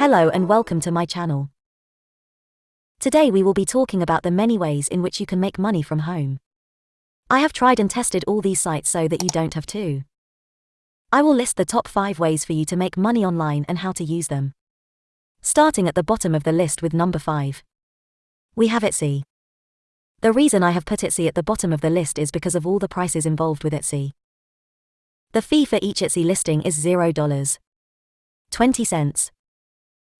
Hello and welcome to my channel. Today we will be talking about the many ways in which you can make money from home. I have tried and tested all these sites so that you don't have to. I will list the top 5 ways for you to make money online and how to use them. Starting at the bottom of the list with number 5. We have Etsy. The reason I have put Etsy at the bottom of the list is because of all the prices involved with Etsy. The fee for each Etsy listing is $0. 20 cents.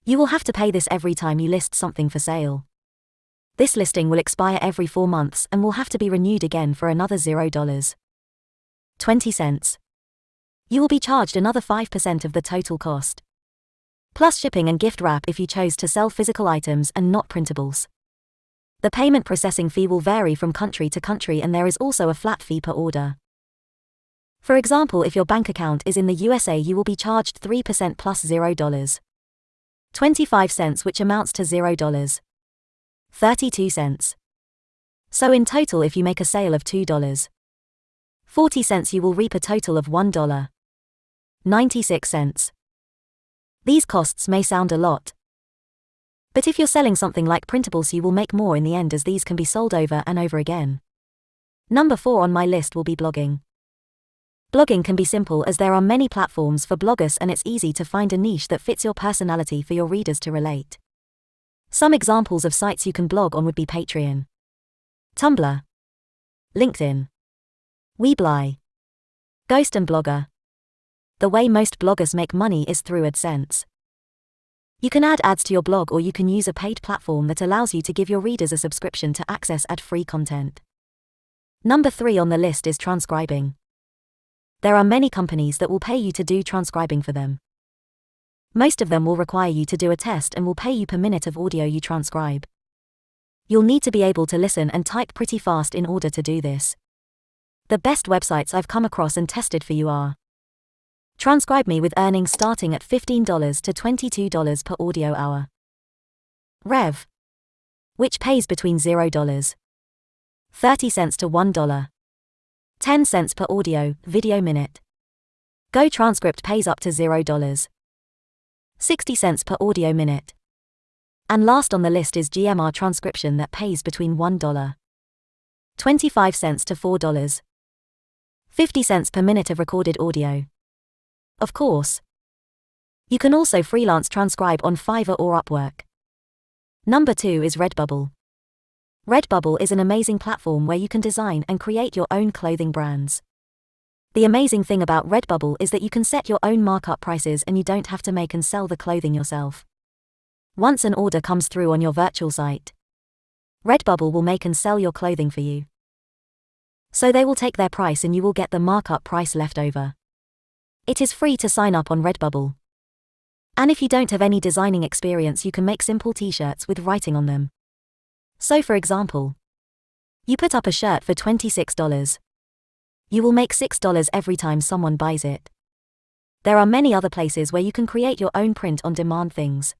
You will have to pay this every time you list something for sale. This listing will expire every 4 months and will have to be renewed again for another $0. 20 cents. You will be charged another 5% of the total cost. Plus shipping and gift wrap if you chose to sell physical items and not printables. The payment processing fee will vary from country to country and there is also a flat fee per order. For example, if your bank account is in the USA, you will be charged 3% plus $0. 25 cents, which amounts to $0. 32 cents. So in total, if you make a sale of $2. 40 cents, you will reap a total of $1. 96 cents. These costs may sound a lot, but if you're selling something like printables, you will make more in the end as these can be sold over and over again. Number 4 on my list will be blogging. Blogging can be simple as there are many platforms for bloggers and it's easy to find a niche that fits your personality for your readers to relate. Some examples of sites you can blog on would be Patreon, Tumblr, LinkedIn, Weebly, Ghost and Blogger. The way most bloggers make money is through AdSense. You can add ads to your blog or you can use a paid platform that allows you to give your readers a subscription to access ad free content. Number 3 on the list is transcribing. There are many companies that will pay you to do transcribing for them. Most of them will require you to do a test and will pay you per minute of audio you transcribe. You'll need to be able to listen and type pretty fast in order to do this. The best websites I've come across and tested for you are Transcribe Me with earnings starting at $15 to $22 per audio hour. Rev. Which pays between $0. 30 cents to $1. 10 cents per audio, video minute. Go Transcript pays up to $0. 60 cents per audio minute. And last on the list is GMR Transcription that pays between $1. 25 cents to $4. 50 cents per minute of recorded audio. Of course. You can also freelance transcribe on Fiverr or Upwork. Number 2 is Redbubble. Redbubble is an amazing platform where you can design and create your own clothing brands. The amazing thing about Redbubble is that you can set your own markup prices and you don't have to make and sell the clothing yourself. Once an order comes through on your virtual site, Redbubble will make and sell your clothing for you. So they will take their price and you will get the markup price left over. It is free to sign up on Redbubble. And if you don't have any designing experience, you can make simple t shirts with writing on them. So, for example, you put up a shirt for $26. You will make $6 every time someone buys it. There are many other places where you can create your own print on demand things,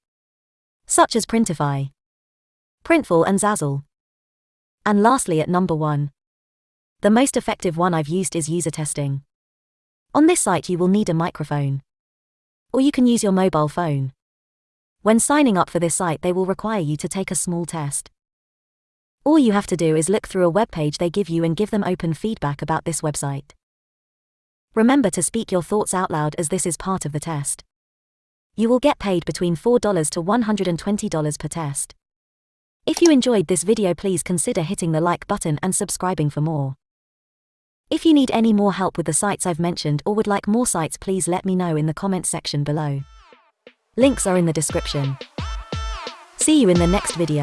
such as Printify, Printful, and Zazzle. And lastly, at number one, the most effective one I've used is user testing. On this site, you will need a microphone. Or you can use your mobile phone. When signing up for this site, they will require you to take a small test. All you have to do is look through a web page they give you and give them open feedback about this website. Remember to speak your thoughts out loud as this is part of the test. You will get paid between $4 to $120 per test. If you enjoyed this video, please consider hitting the like button and subscribing for more. If you need any more help with the sites I've mentioned or would like more sites, please let me know in the comments section below. Links are in the description. See you in the next video.